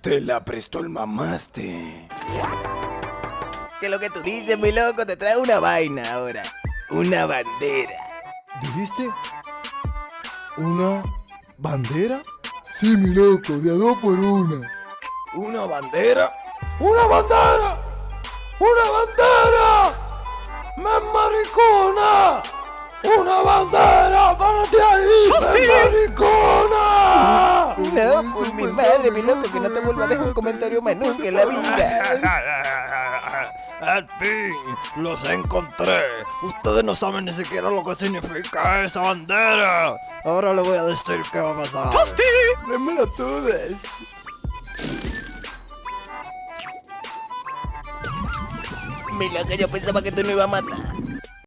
Te la prestó el mamaste. Que lo que tú dices, mi loco, te trae una vaina ahora. Una bandera. ¿Dijiste? ¿Una bandera? Sí, mi loco, de a dos por una. ¿Una bandera? ¡Una bandera! ¡Una bandera! ¡Me maricona! ¡Una bandera! Madre, mi loco, que no te vuelva a dejar un comentario más nunca en la vida. Al fin, los encontré. Ustedes no saben ni siquiera lo que significa esa bandera. Ahora le voy a decir qué va a pasar. Démelo todas. Mi loco, yo pensaba que tú no ibas a matar.